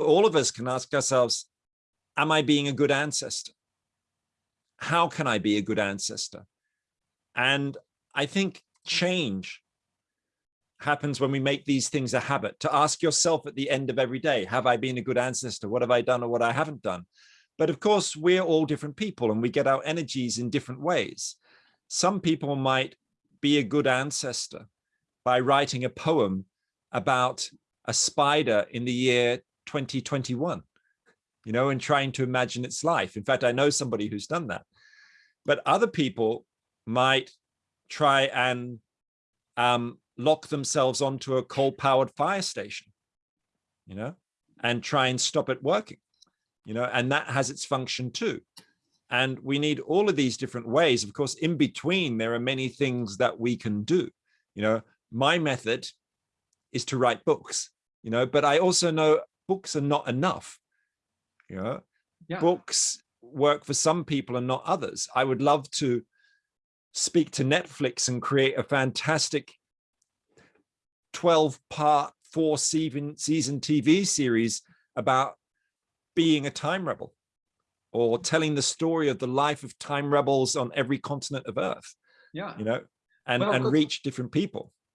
all of us can ask ourselves, am I being a good ancestor? How can I be a good ancestor? And I think change happens when we make these things a habit to ask yourself at the end of every day, have I been a good ancestor? What have I done or what I haven't done? But of course, we're all different people and we get our energies in different ways. Some people might be a good ancestor by writing a poem about a spider in the year 2021, you know, and trying to imagine its life. In fact, I know somebody who's done that. But other people might try and um, lock themselves onto a coal-powered fire station, you know, and try and stop it working, you know, and that has its function too. And we need all of these different ways. Of course, in between, there are many things that we can do. You know, my method is to write books, you know, but I also know books are not enough. You know, yeah. books work for some people and not others. I would love to speak to Netflix and create a fantastic 12 part, four season, season TV series about being a time rebel or mm-hmm. telling the story of the life of time rebels on every continent of earth. Yeah. You know, and, well, and reach different people.